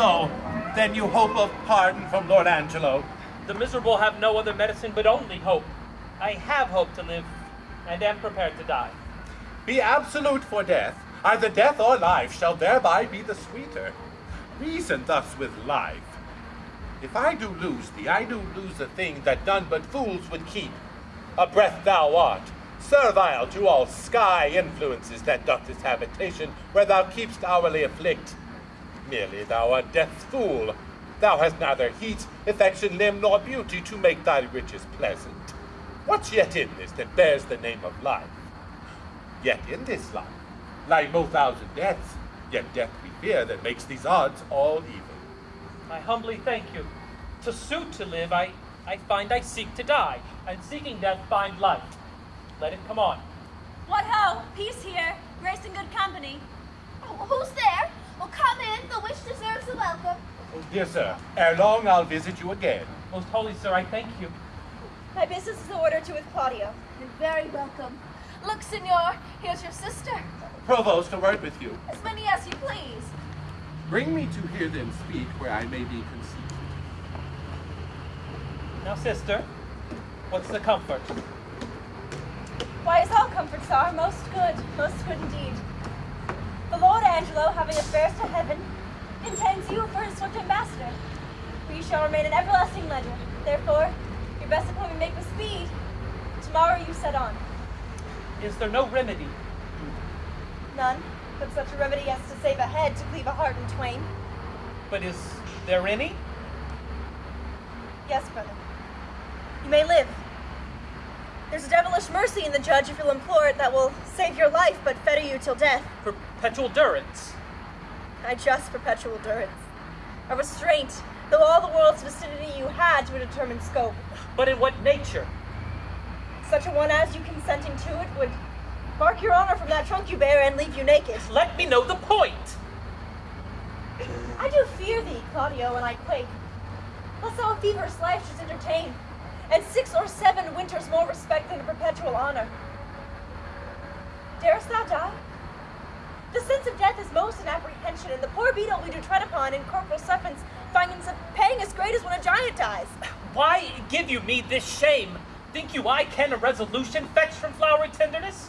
so, then you hope of pardon from Lord Angelo. The miserable have no other medicine but only hope. I have hope to live, and am prepared to die. Be absolute for death. Either death or life shall thereby be the sweeter. Reason thus with life. If I do lose thee, I do lose a thing that none but fools would keep. A breath thou art, servile to all sky influences that doth this habitation, where thou keep'st hourly afflict. Merely thou art death's fool. Thou hast neither heat, affection, limb, nor beauty to make thy riches pleasant. What's yet in this that bears the name of life? Yet in this life lie no thousand deaths, yet death we fear that makes these odds all even. I humbly thank you. To suit to live, I, I find I seek to die, and seeking death find life. Let it come on. What ho! Peace here, grace and good company. Oh, who's there? Well, come in. The wish deserves a welcome. Oh, dear sir, ere long I'll visit you again. Most holy sir, I thank you. My business is ordered to with Claudio. You're very welcome. Look, senor, here's your sister. Provost, a word with you. As many as you please. Bring me to hear them speak where I may be conceived. Now, sister, what's the comfort? Why, as all comforts are, most good, most good indeed. Lord Angelo, having affairs to heaven, intends you for his swift ambassador. For you shall remain an everlasting legend. Therefore, your best appointment make with speed. Tomorrow you set on. Is there no remedy? None, but such a remedy as to save a head to cleave a heart in twain. But is there any? Yes, brother. You may live. There's a devilish mercy in the judge if you'll implore it that will save your life but fetter you till death. Perpetual durance. I just perpetual durance. A restraint, though all the world's vicinity you had to a determined scope. But in what nature? Such a one as you consenting to it would bark your honor from that trunk you bear and leave you naked. Let me know the point. I do fear thee, Claudio, and I quake. Lest thou a feverish life shouldst entertain, and six or seven winters more respect than a perpetual honor. Darest thou die? The sense of death is most in apprehension, and the poor beetle we do tread upon in corporal sufferance finds a pang as great as when a giant dies. Why give you me this shame? Think you I can a resolution fetch from flowery tenderness?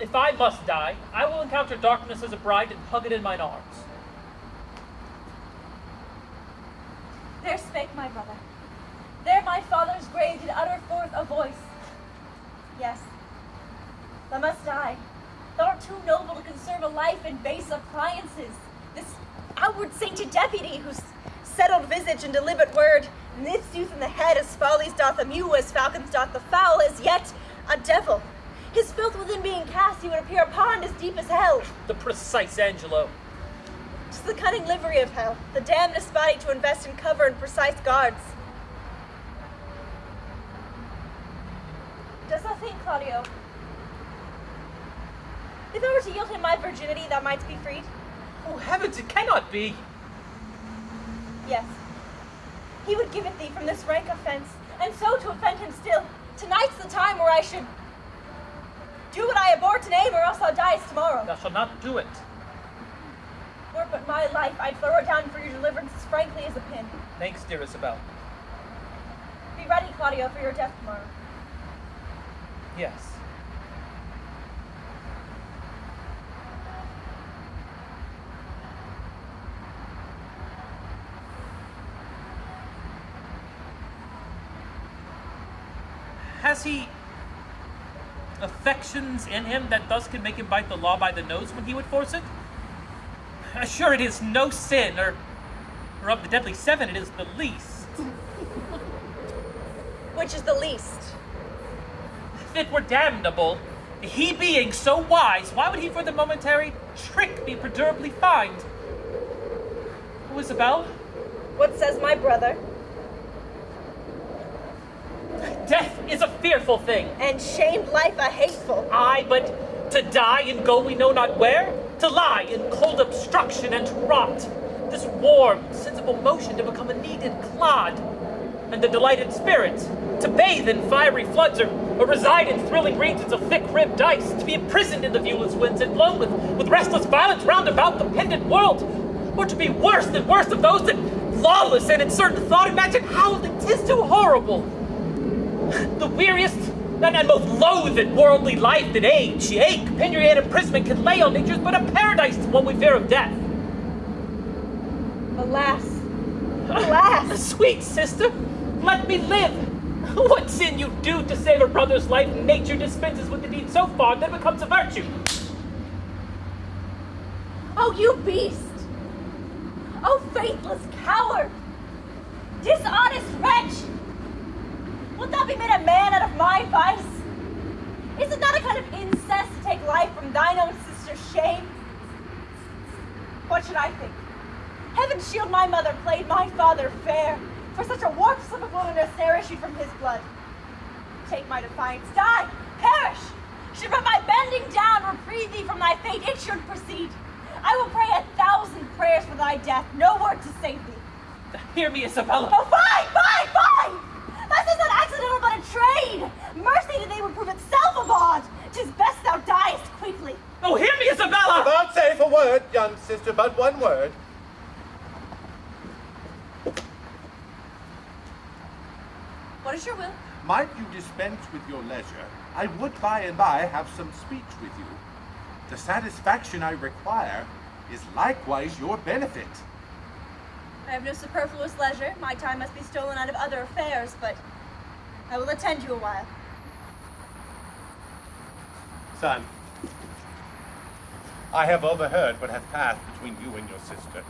If I must die, I will encounter darkness as a bride and hug it in mine arms. There spake my brother. There my father's grave did utter forth a voice. Yes, thou must die. Too noble to conserve a life in base appliances. This outward sainted deputy whose settled visage and deliberate word knits youth in the head as follies doth a mew, as falcons doth the fowl, is yet a devil. His filth within being cast, he would appear a pond as deep as hell. The precise Angelo. Tis the cunning livery of hell, the damnedest body to invest in cover and precise guards. Does thou think, Claudio, if I were to yield him my virginity, thou mightst be freed? Oh, heavens, it cannot be! Yes. He would give it thee from this rank offense, and so to offend him still. Tonight's the time where I should do what I abhor to name, or else thou diest tomorrow. Thou shalt not do it. Were it but my life, I'd throw it down for your deliverance as frankly as a pin. Thanks, dear Isabel. Be ready, Claudio, for your death tomorrow. Yes. Has he affections in him that thus can make him bite the law by the nose when he would force it? Uh, sure, it is no sin, or, or of the deadly seven, it is the least. Which is the least? If it were damnable, he being so wise, why would he for the momentary trick be perdurably fined? Oh, Isabel? What says my brother? Death is a fearful thing. And shamed life a hateful. Aye, but to die and go we know not where? To lie in cold obstruction and to rot. This warm, sensible motion to become a kneaded clod. And the delighted spirit to bathe in fiery floods or, or reside in thrilling regions of thick-ribbed ice, to be imprisoned in the viewless winds and blown with, with restless violence round about the pendant world. Or to be worse than worst of those that lawless and in certain thought imagine how that 'tis too horrible. The weariest and, and most loathed worldly life that age, ache, penury, and imprisonment can lay on nature's but a paradise to one we fear of death. Alas! Alas! Sweet sister, let me live. What sin you do to save a brother's life, nature dispenses with the deed so far that it becomes a virtue. Oh, you beast! Oh, faithless coward! Dishonest wretch! Wilt thou be made a man out of my vice? Is it not a kind of incest to take life from thine own sister's shame? What should I think? Heaven shield my mother played my father fair, for such a warped slip of wilderness ne'er issued from his blood. Take my defiance, die, perish! Should but my bending down reprieve thee from thy fate, it should proceed. I will pray a thousand prayers for thy death, no word to save thee. Hear me, Isabella. Oh, fine, fine, fine! This is not accidental but a trade! Mercy to thee would prove itself a bond! Tis best thou diest quickly. Oh, hear me, Isabella! Vouchsafe a word, young sister, but one word. What is your will? Might you dispense with your leisure, I would by and by have some speech with you. The satisfaction I require is likewise your benefit. I have no superfluous leisure. My time must be stolen out of other affairs, but I will attend you a while. Son, I have overheard what hath passed between you and your sister.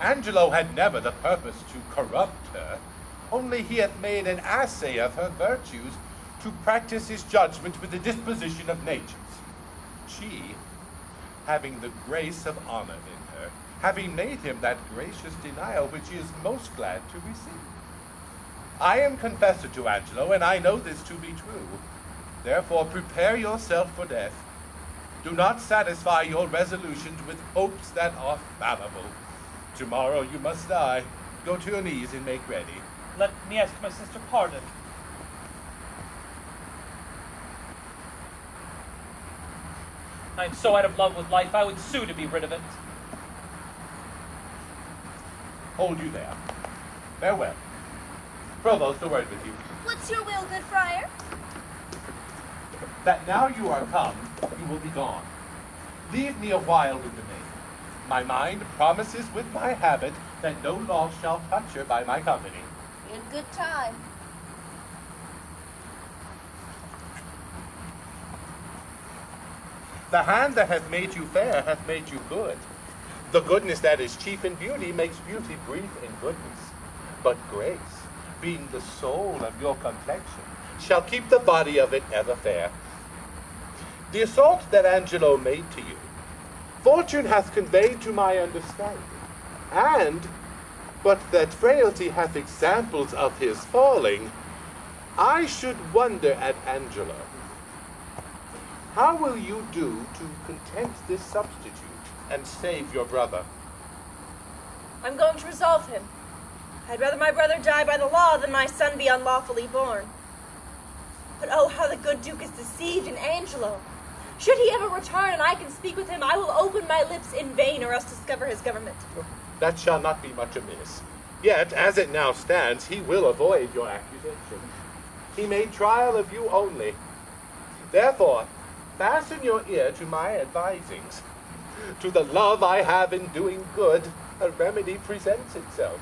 Angelo had never the purpose to corrupt her, only he hath made an assay of her virtues to practice his judgment with the disposition of natures. She, having the grace of honor in her, having made him that gracious denial which he is most glad to receive. I am confessor to Angelo, and I know this to be true. Therefore prepare yourself for death. Do not satisfy your resolutions with hopes that are fallible. Tomorrow you must die. Go to your knees and make ready. Let me ask my sister pardon. I am so out of love with life, I would sue to be rid of it. Hold you there. Farewell. Provost, a word with you. What's your will, good friar? That now you are come, you will be gone. Leave me a while with the maid. My mind promises with my habit that no law shall touch her by my company. In good time. The hand that hath made you fair hath made you good. The goodness that is chief in beauty makes beauty brief in goodness. But grace, being the soul of your complexion, shall keep the body of it ever fair. The assault that Angelo made to you, fortune hath conveyed to my understanding, and but that frailty hath examples of his falling, I should wonder at Angelo. How will you do to content this substitute and save your brother? I'm going to resolve him. I'd rather my brother die by the law than my son be unlawfully born. But oh, how the good Duke is deceived in Angelo. Should he ever return and I can speak with him, I will open my lips in vain or else discover his government. That shall not be much amiss. Yet, as it now stands, he will avoid your accusation. He made trial of you only. Therefore, fasten your ear to my advisings. To the love I have in doing good, a remedy presents itself.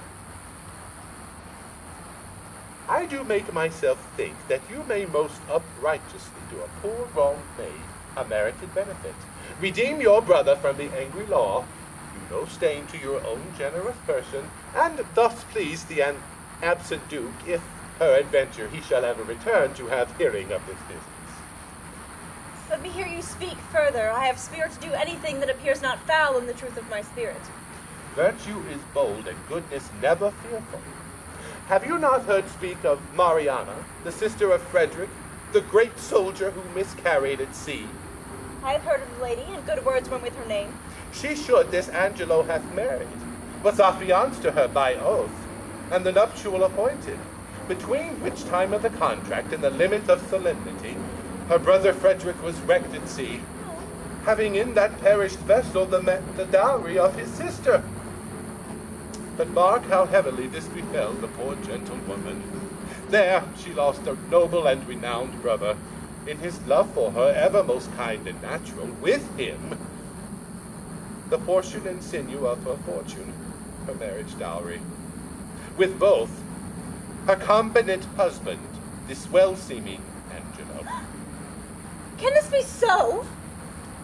I do make myself think that you may most uprighteously do a poor wronged maid a merited benefit. Redeem your brother from the angry law, do no stain to your own generous person, and thus please the an- absent duke, if peradventure he shall ever return to have hearing of this business. Let me hear you speak further. I have spirit to do anything that appears not foul in the truth of my spirit. Virtue is bold and goodness never fearful. Have you not heard speak of Mariana, the sister of Frederick, the great soldier who miscarried at sea? I have heard of the lady, and good words went with her name. She should this Angelo hath married, was affianced to her by oath, and the nuptial appointed, between which time of the contract and the limit of solemnity, her brother Frederick was wrecked at sea, oh. having in that perished vessel the, the dowry of his sister. But mark how heavily this befell the poor gentlewoman. There she lost a noble and renowned brother, in his love for her ever most kind and natural, with him the portion and sinew of her fortune, her marriage dowry. With both, her competent husband, this well-seeming Angelo. Can this be so?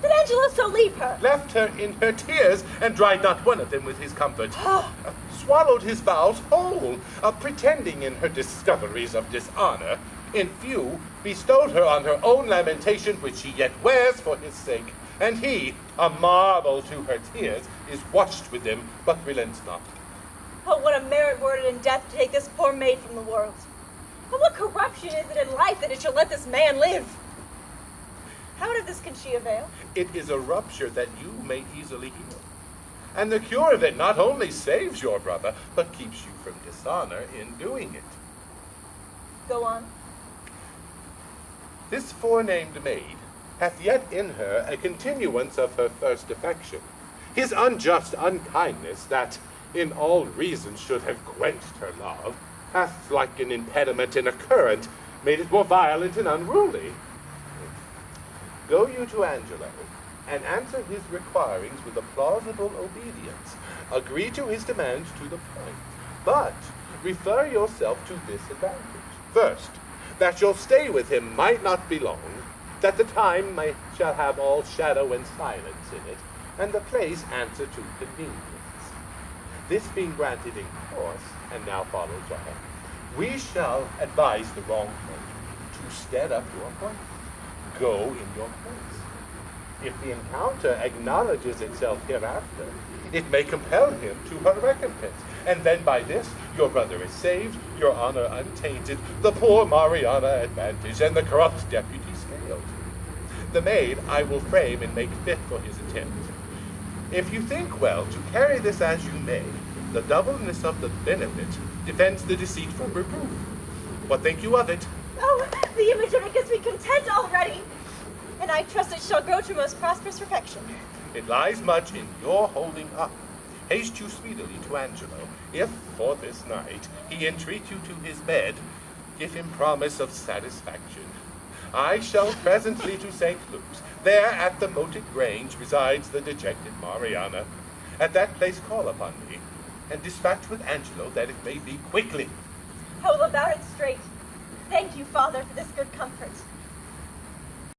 Did Angelo so leave her? Left her in her tears, and dried not one of them with his comfort. Uh, swallowed his vows whole, uh, pretending in her discoveries of dishonor, in few, bestowed her on her own lamentation, which she yet wears for his sake. And he, a marvel to her tears, is watched with them, but relents not. Oh, what a merit were it in death to take this poor maid from the world. But what corruption is it in life that it shall let this man live? How of this can she avail? It is a rupture that you may easily heal. And the cure of it not only saves your brother, but keeps you from dishonor in doing it. Go on. This forenamed maid hath yet in her a continuance of her first affection. His unjust unkindness, that in all reason should have quenched her love, hath, like an impediment in a current, made it more violent and unruly. Go you to Angelo, and answer his requirings with a plausible obedience. Agree to his demands to the point, but refer yourself to this advantage. First, that your stay with him might not be long, that the time may, shall have all shadow and silence in it, and the place answer to convenience. This being granted in course, and now follows on, we shall advise the wrong point to stead up your point. Go in your place. If the encounter acknowledges itself hereafter, it may compel him to her recompense. And then by this, your brother is saved, your honor untainted, the poor Mariana advantaged, and the corrupt deputy scaled. The maid I will frame and make fit for his attempt. If you think well to carry this as you may, the doubleness of the benefit defends the deceit from reproof. What think you of it? Oh, the image of it gives me content already, and I trust it shall grow to most prosperous perfection. It lies much in your holding up. Haste you speedily to Angelo. If, for this night, he entreat you to his bed, give him promise of satisfaction. I shall presently to St. Luke's. There at the moated grange resides the dejected Mariana. At that place call upon me, and dispatch with Angelo that it may be quickly. I will about it straight. Thank you, Father, for this good comfort.